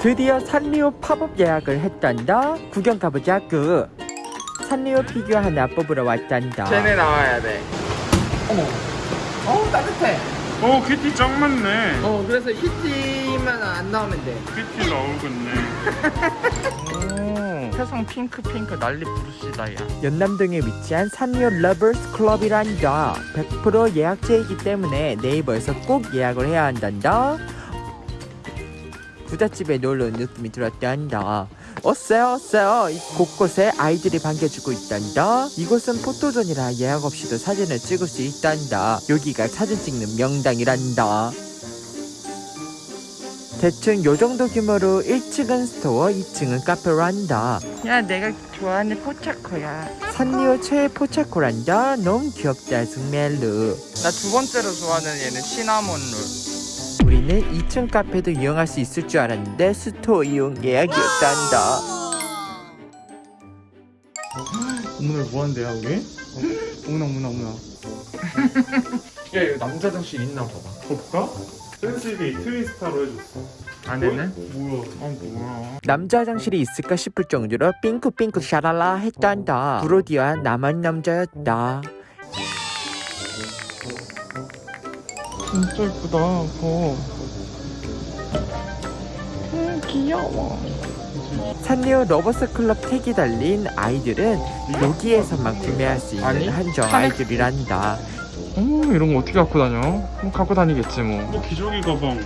드디어 산리오 팝업 예약을 했단다 구경 가보자구 산리오 피규어 하나 뽑으러 왔단다 쟤네 나와야 돼. 어머. 어우 따뜻해. 어 키티 짱 많네 어 그래서 키티만 안 나오면 돼. 키티 나오겠네 오. 세상 핑크 핑크 난리 부르스다 야. 연남동에 위치한 산리오 러버스 클럽이란다 100% 예약제이기 때문에 네이버에서 꼭 예약을 해야 한단다 부잣집에 놀러온 느낌이 들었단다. 어쎄요 어쎄요. 이 곳곳에 아이들이 반겨주고 있단다. 이곳은 포토존이라 예약 없이도 사진을 찍을 수 있단다. 여기가 사진 찍는 명당이란다. 대충 요정도 규모로 1층은 store 2층은 카페란다. 야 내가 좋아하는 포차코야. 산리오 최애 포차코란다. 너무 귀엽다 승멜루. 나 두 번째로 좋아하는 애는 시나몬 롤. 우리는 2층 카페도 이용할 수 있을 줄 알았는데 store 이용 예약이었단다 오늘 뭐 한대요 우리? 어머나 어머나 어머나. 야 이거 남자 화장실 있나 봐봐. 볼까? 센스비 트위스타로 해줬어 안에는? 뭐야 어 뭐야. 남자 화장실이 있을까 싶을 정도로 삥크삥크 샤랄라 했단다 브로디와 나만 남자였다 진짜 예쁘다. 어. 음 귀여워. 산리오 러버스 클럽 tag이 달린 아이들은 여기에서만 구매할 수 있는 아니, 한정 아이들이란다 어 이런 거 어떻게 갖고 다녀? 뭐 갖고 다니겠지 뭐. 뭐 기저귀 가방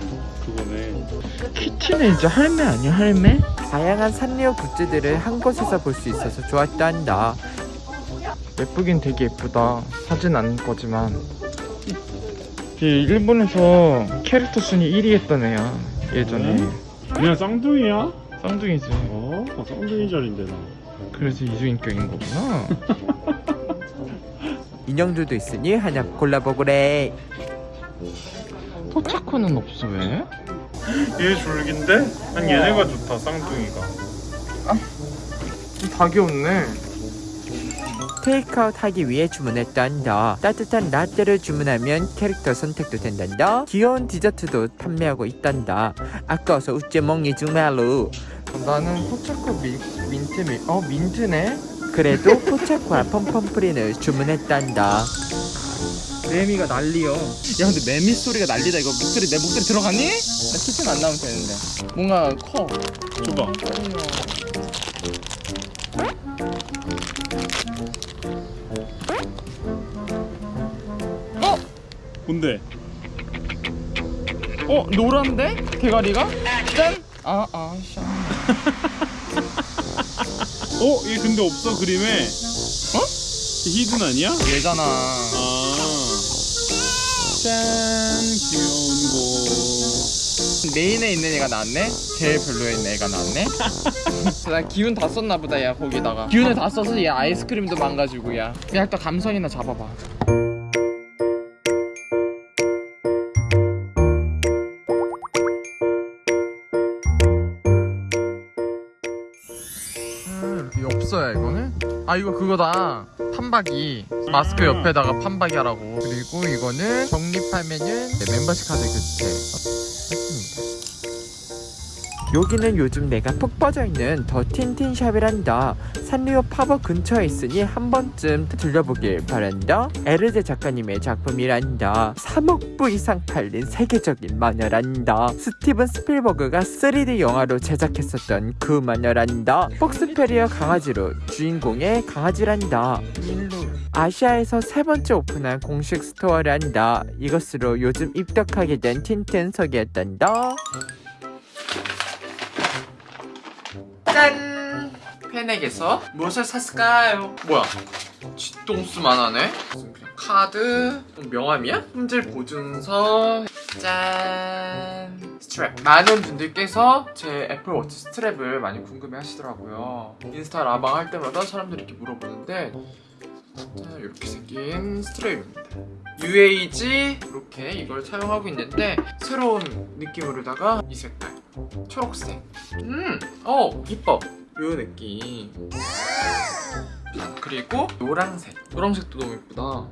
그거네 키티는 이제 할매 아니야 할매? 다양한 산리오 굿즈들을 한 곳에서 볼 수 있어서 좋았단다 예쁘긴 되게 예쁘다. 사진 안 거지만. 이 일본에서 캐릭터 순위 1위 했던 애야. 예전에. 그냥 쌍둥이야? 쌍둥이지. 어? 어 쌍둥이 자리인데 나 그래서 이주인격인 거구나. 인형들도 있으니 하나 골라보구래 포차코는 없어 왜? 얘 줄긴데? 난 얘네가 좋다 쌍둥이가 다 귀엽네. 테이크아웃 하기 위해 주문했단다 따뜻한 라떼를 주문하면 캐릭터 선택도 된단다 귀여운 디저트도 판매하고 있단다 아까워서 먹니 정말로 나는 포차코 민, 민트 미, 어 민트네. 그래도 포차코와 펌펌프린을 주문했단다 매미가 난리여. 야 근데 매미 소리가 난리다. 이거 목소리 내 목소리 들어가니? 나 기침 안 나오면 되는데. 뭔가 커. 줘봐 뭔데? 어 노란데? 대가리가? 짠. 아 아, 샤. 어? 얘 근데 없어 그림에 어? 얘 히든 아니야? 얘잖아. 아. 짠 귀여운 거 메인에 있는 애가 나왔네? 제일 별로인 애가 나왔네? 나 기운 다 썼나 보다 야 거기다가 기운을 다 써서 얘 아이스크림도 망가지고 야 그냥 또 감성이나 잡아봐 음, 없어요 이거는? 아 이거 그거다. 판박이. 마스크 옆에다가 판박이 하라고. 그리고 이거는 적립하면은 네, 멤버십 카드 교체 여기는 요즘 내가 푹 빠져있는 더 틴틴샵이란다. 산리오 팝업 근처에 있으니 한 번쯤 들려보길 바란다. 에르제 작가님의 작품이란다. 3억 부 이상 팔린 세계적인 만화란다. 스티븐 스필버그가 3D 영화로 제작했었던 그 만화란다. 폭스테리어 강아지로 주인공의 강아지란다. 아시아에서 세 번째 오픈한 공식 스토어란다. 이것으로 요즘 입덕하게 된 틴틴샵이었단다 짠! 팬에게서 무엇을 샀을까요? 뭐야? 쥐똥수만 하네? 무슨 그냥 카드? 명함이야? 품질 보증서 짠! 스트랩 많은 분들께서 제 애플워치 strap을 많이 궁금해 하시더라고요 인스타 라방 할 때마다 사람들이 이렇게 물어보는데 자, 이렇게 생긴 스트랩입니다 UAG 이렇게 이걸 사용하고 있는데 새로운 느낌으로다가 이 색깔 초록색 음, 어, 이뻐. 요 느낌. 자, 그리고 노란색. 노란색도 너무 이쁘다.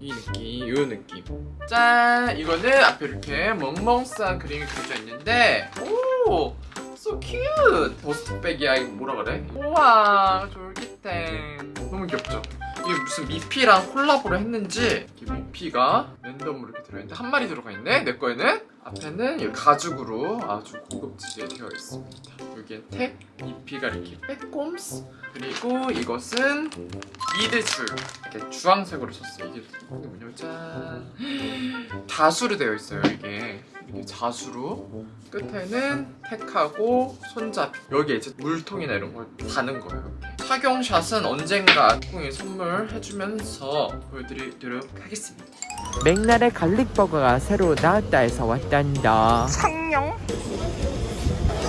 이 느낌, 요 느낌. 짠! 이거는 앞에 이렇게 멍멍싸 그림이 그려져 있는데, 오! so cute. 버스트백이야 이거 뭐라 그래? 우와 졸깃해. 너무 귀엽죠? 이게 무슨 미피랑 콜라보를 했는지 이렇게 미피가 랜덤으로 이렇게 들어있는데 한 마리 들어가 있네 내 거에는. 앞에는 이 가죽으로 아주 고급지게 되어 있습니다. 여기엔 택, 미피가 이렇게 빼꼼스. 그리고 이것은 미드줄. 이렇게 주황색으로 썼어요 이게 뭐냐면 짠 자수로 되어 있어요 이게 이게 자수로 끝에는 택하고 손잡이. 여기에 이제 물통이나 이런 걸 다는 거예요. 이렇게. 착용샷은 언젠가 콩이 선물해주면서 보여드리도록 하겠습니다. 맥날의 갈릭버거가 새로 나왔다 해서 왔단다. 상영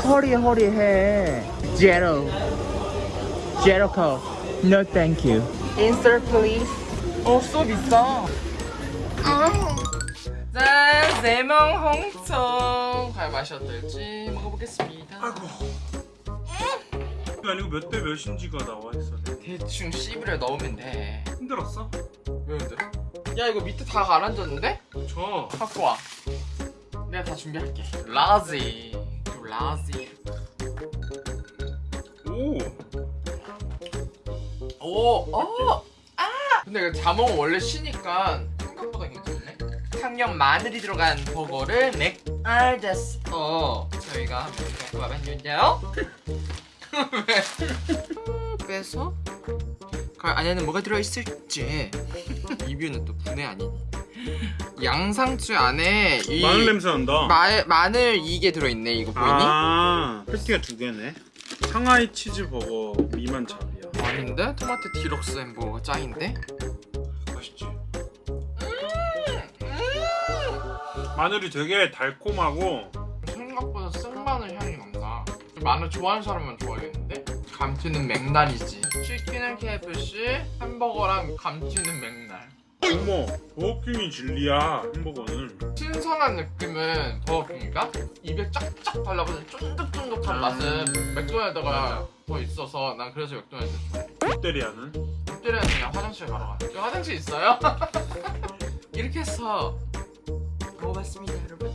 허리허리해. 제로 제로커 No thank you. Insert please. 어써 비싸 짠! 세명 홍청 과연 맛이 어떨지 먹어보겠습니다 아이고. 아니고 몇 대 몇인지가 나와 있어. 대충 시럽을 넣으면 돼 힘들었어? 왜 힘들어? 야 이거 밑에 다 가라앉았는데? 저. 갖고 와 내가 다 준비할게 large large 오. 오! 어! 아! 근데 이거 자몽은 원래 쉬니까 창녕 마늘이 들어간 버거를 맥날에서 저희가 한번 와봤는데요 왜? 빼서 그 안에는 뭐가 들어있을지 리뷰는 또 분해 아니니 양상추 안에 이 마늘 냄새 난다. 마, 마늘 이게 들어있네 이거 보이니? 아, 패티가 두 개네. 상하이 치즈 버거 미만 잡이야. 아닌데? 토마토 디럭스 햄버거가 짱인데? 맛있지? 마늘이 되게 달콤하고 생각보다 생마늘 향이 난다. 마늘 좋아하는 사람만 좋아하겠는데? 감튀는 맥날이지. 치킨은 KFC 햄버거랑 감튀는 맥날 어머 버거킹이 진리야 햄버거는. 신선한 느낌은 버거킹이가 입에 쫙쫙 달라붙는 쫀득쫀득한 맛은 맥도날드가 더 있어서 난 그래서 맥도날드 좋아해. 롯데리아는? 롯데리아는 그냥 화장실 가러 가 화장실 있어요? 이렇게 해서 먹어봤습니다 여러분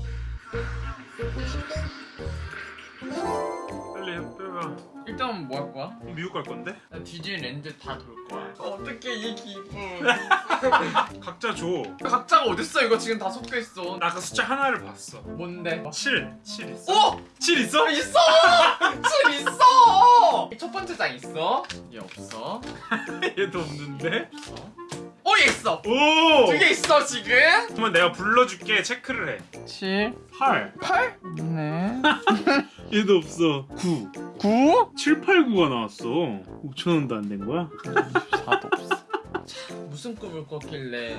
빨리 빼봐 일단 뭐 할 거야? 미국 갈 건데? 나 디즈니 랜드 다 돌 거야. 어떻게 이 기분? 각자 줘. 각자가 어딨어? 이거 지금 다 섞여 있어. 나 아까 숫자 하나를 봤어. 뭔데? 7. 7 있어. 오! 7 있어? 있어! 줄 있어! 첫 번째 장 있어? 얘 없어. 얘도 없는데? 없어. 오, 얘 있어! 오! 두 개 있어, 지금? 그러면 내가 불러줄게 체크를 해. 7, 8. 8? 네. 얘도 없어. 9. 9? 7, 8, 9가 나왔어. 5천 원도 안 된 거야? 4도 없어. 무슨 꿈을 꿨길래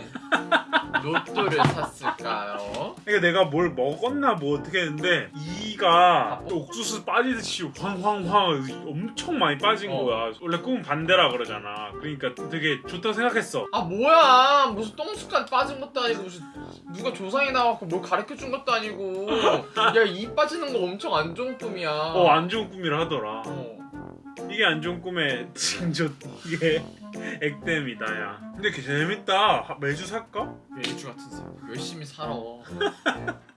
로또를 샀을까요? 그러니까 내가 뭘 먹었나 뭐 어떻게 했는데 이가 옥수수 빠지듯이 황황황 엄청 많이 빠진 어. 거야. 원래 꿈은 반대라 그러잖아. 그러니까 되게 좋다고 생각했어. 아 뭐야 무슨 똥숟갈 빠진 것도 아니고 무슨 누가 조상이 나와서 뭘 가르쳐준 것도 아니고 야 이 빠지는 거 엄청 안 좋은 꿈이야 어안 좋은 꿈이라 하더라. 어. 이게 안 좋은 꿈의 징조 이게 액땜이다 야. 근데 개 재밌다. 하- 매주 살까? 매주 같은 사람 열심히 살아